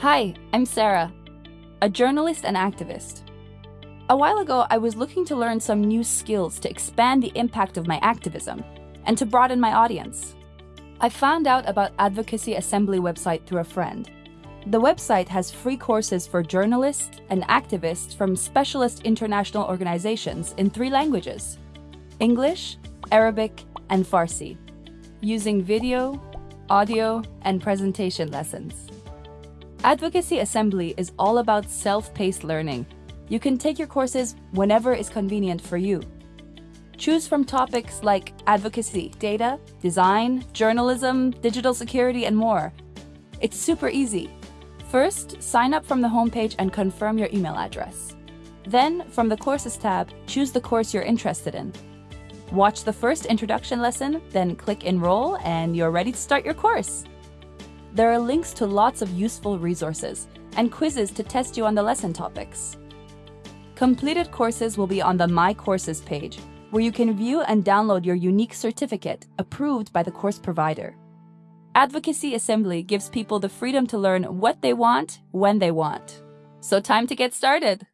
Hi, I'm Sarah, a journalist and activist. A while ago, I was looking to learn some new skills to expand the impact of my activism and to broaden my audience. I found out about Advocacy Assembly website through a friend. The website has free courses for journalists and activists from specialist international organizations in three languages English, Arabic, and Farsi, using video, audio, and presentation lessons. Advocacy Assembly is all about self-paced learning. You can take your courses whenever is convenient for you. Choose from topics like advocacy, data, design, journalism, digital security, and more. It's super easy. First, sign up from the homepage and confirm your email address. Then, from the Courses tab, choose the course you're interested in. Watch the first introduction lesson, then click Enroll, and you're ready to start your course. There are links to lots of useful resources and quizzes to test you on the lesson topics. Completed courses will be on the My Courses page, where you can view and download your unique certificate approved by the course provider. Advocacy Assembly gives people the freedom to learn what they want when they want. So time to get started!